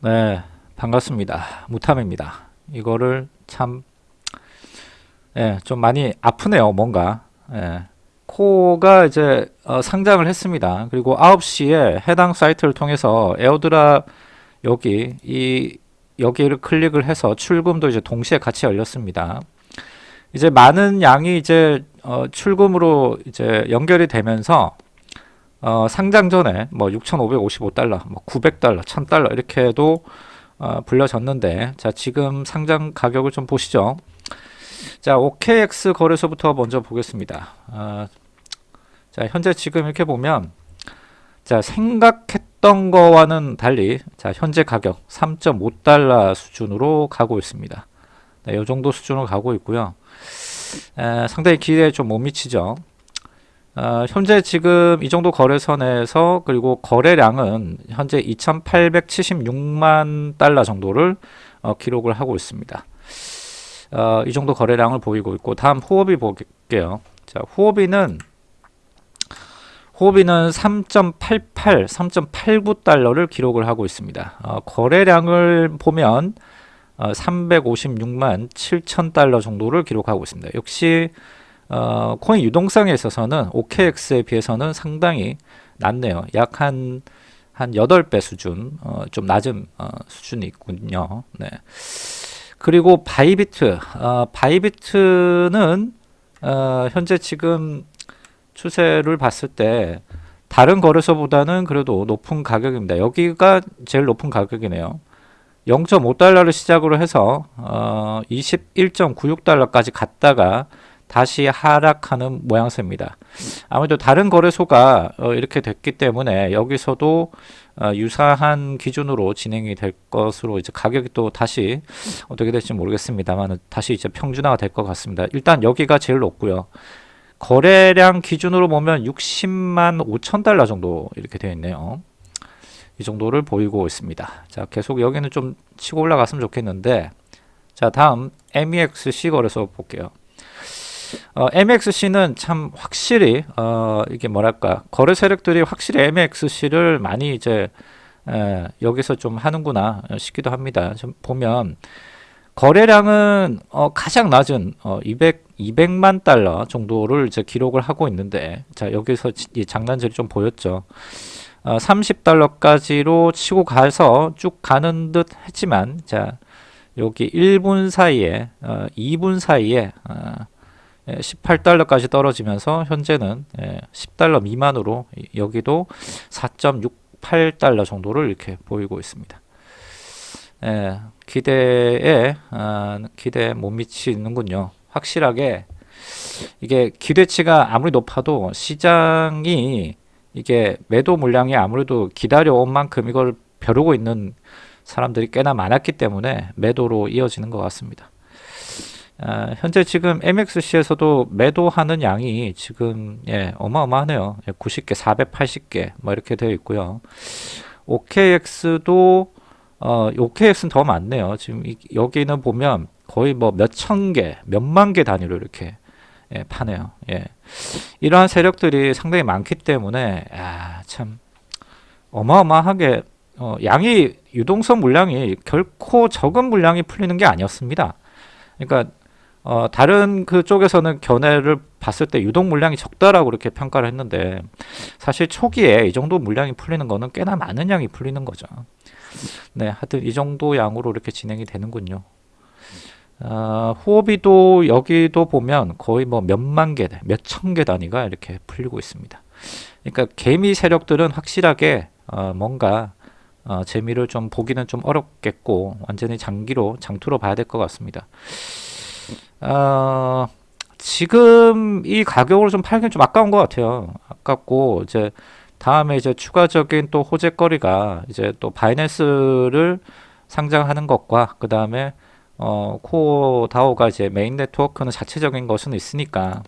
네, 반갑습니다. 무탐입니다. 이거를 참, 예, 좀 많이 아프네요, 뭔가. 예. 코가 이제 어, 상장을 했습니다. 그리고 9시에 해당 사이트를 통해서 에어드랍 여기 이 여기를 클릭을 해서 출금도 이제 동시에 같이 열렸습니다. 이제 많은 양이 이제 어, 출금으로 이제 연결이 되면서 어, 상장 전에 뭐 6,555달러, 뭐 900달러, 1,000달러 이렇게도 어, 불려졌는데 자 지금 상장 가격을 좀 보시죠. 자 OKX 거래소부터 먼저 보겠습니다. 어, 자 현재 지금 이렇게 보면 자 생각했던 거와는 달리 자 현재 가격 3.5달러 수준으로 가고 있습니다. 네, 이 정도 수준으로 가고 있고요. 에, 상당히 기대에 좀 못 미치죠. 어, 현재 지금 이 정도 거래선에서 그리고 거래량은 현재 2,876만 달러 정도를 어, 기록을 하고 있습니다. 어, 이 정도 거래량을 보이고 있고 다음 후오비 볼게요. 자, 후오비는 후오비는 3.88, 3.89달러를 기록을 하고 있습니다. 어, 거래량을 보면 어, 356만 7천 달러 정도를 기록하고 있습니다. 역시 어, 코인 유동성에 있어서는 OKX에 비해서는 상당히 낮네요. 약 한 한 8배 수준, 어, 좀 낮은 어, 수준이 있군요. 네. 그리고 Bybit, 어, Bybit는 어, 현재 지금 추세를 봤을 때 다른 거래소보다는 그래도 높은 가격입니다. 여기가 제일 높은 가격이네요. 0.5달러를 시작으로 해서 어, 21.96달러까지 갔다가 다시 하락하는 모양새입니다. 아무래도 다른 거래소가 어, 이렇게 됐기 때문에 여기서도 어, 유사한 기준으로 진행이 될 것으로 이제 가격이 또 다시 어떻게 될지 모르겠습니다만 다시 이제 평준화가 될 것 같습니다. 일단 여기가 제일 높고요. 거래량 기준으로 보면 60만 5천 달러 정도 이렇게 되어 있네요. 이 정도를 보이고 있습니다. 자, 계속 여기는 좀 치고 올라갔으면 좋겠는데 자, 다음 MEXC 거래소 볼게요. 어, MXC는 참 확실히 어, 이게 뭐랄까 거래 세력들이 확실히 MXC를 많이 이제 에, 여기서 좀 하는구나 싶기도 합니다. 좀 보면 거래량은 어, 가장 낮은 어, 200 200만 달러 정도를 이제 기록을 하고 있는데 자 여기서 이 장난질이 좀 보였죠. 어, 30달러까지로 치고 가서 쭉 가는 듯 했지만 자 여기 1분 사이에 어, 2분 사이에 어, 18달러까지 떨어지면서 현재는 10달러 미만으로 여기도 4.68달러 정도를 이렇게 보이고 있습니다. 예, 기대에 아, 기대에 못 미치는군요. 확실하게 이게 기대치가 아무리 높아도 시장이 이게 매도 물량이 아무래도 기다려온 만큼 이걸 벼르고 있는 사람들이 꽤나 많았기 때문에 매도로 이어지는 것 같습니다. 아, 현재 지금 MXC에서도 매도하는 양이 지금 예, 어마어마하네요. 90개, 480개 뭐 이렇게 되어 있고요. OKX도 어, OKX는 더 많네요. 지금 이, 여기는 보면 거의 뭐 몇 천 개, 몇만 개 단위로 이렇게 예, 파네요. 예. 이러한 세력들이 상당히 많기 때문에 아, 참 어마어마하게 어, 양이 유동성 물량이 결코 적은 물량이 풀리는 게 아니었습니다. 그러니까 어, 다른 그쪽에서는 견해를 봤을 때 유동 물량이 적다라고 그렇게 평가를 했는데 사실 초기에 이 정도 물량이 풀리는 거는 꽤나 많은 양이 풀리는 거죠. 네, 하여튼 이 정도 양으로 이렇게 진행이 되는군요. 어, 후오비도 여기도 보면 거의 뭐 몇만 개, 몇천 개 단위가 이렇게 풀리고 있습니다. 그러니까 개미 세력들은 확실하게 어, 뭔가 어, 재미를 좀 보기는 좀 어렵겠고 완전히 장기로 장투로 봐야 될 것 같습니다. 어, 지금 이 가격으로 좀 팔기는 좀 아까운 것 같아요. 아깝고 이제 다음에 이제 추가적인 또 호재거리가 이제 또 바이낸스를 상장하는 것과 그 다음에 어, 코어 다오가 이제 메인 네트워크는 자체적인 것은 있으니까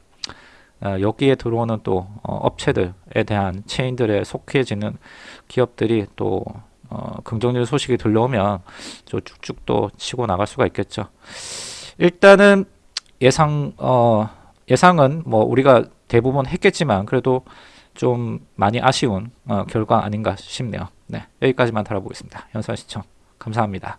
어, 여기에 들어오는 또 어, 업체들에 대한 체인들에 속해지는 기업들이 또 어, 긍정적 소식이 들려오면 또 쭉쭉 또 치고 나갈 수가 있겠죠. 일단은 예상 어, 예상은 뭐 우리가 대부분 했겠지만 그래도 좀 많이 아쉬운 어, 결과 아닌가 싶네요. 네, 여기까지만 다뤄보겠습니다. 연산 시청 감사합니다.